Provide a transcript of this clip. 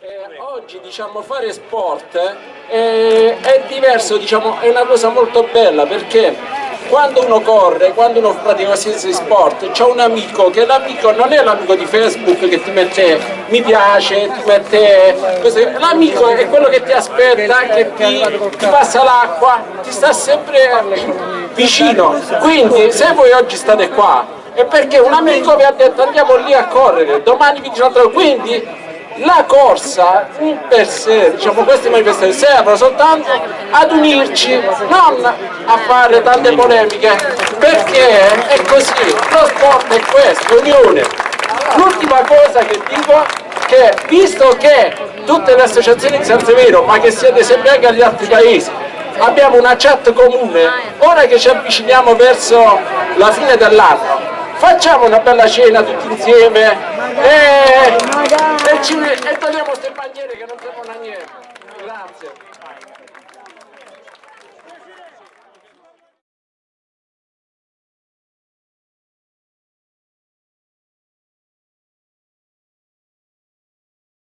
Eh, oggi diciamo fare sport eh, è diverso, diciamo, è una cosa molto bella perché quando uno corre, quando uno pratica qualsiasi sport, c'è un amico che l'amico non è l'amico di Facebook che ti mette mi piace, ti mette l'amico è quello che ti aspetta, che ti, ti passa l'acqua, ti sta sempre vicino. Quindi se voi oggi state qua è perché un amico vi ha detto andiamo lì a correre, domani vi dice un'altra quindi la corsa in per sé, diciamo queste manifestazioni servono soltanto ad unirci, non a fare tante polemiche, perché è così, lo sport è questo, unione. L'ultima cosa che dico che visto che tutte le associazioni di San Severo, ma che siete sempre anche agli altri paesi, abbiamo una chat comune, ora che ci avviciniamo verso la fine dell'anno, facciamo una bella cena tutti insieme e, e, ci, e togliamo queste bandiere che non servono a niente. Grazie.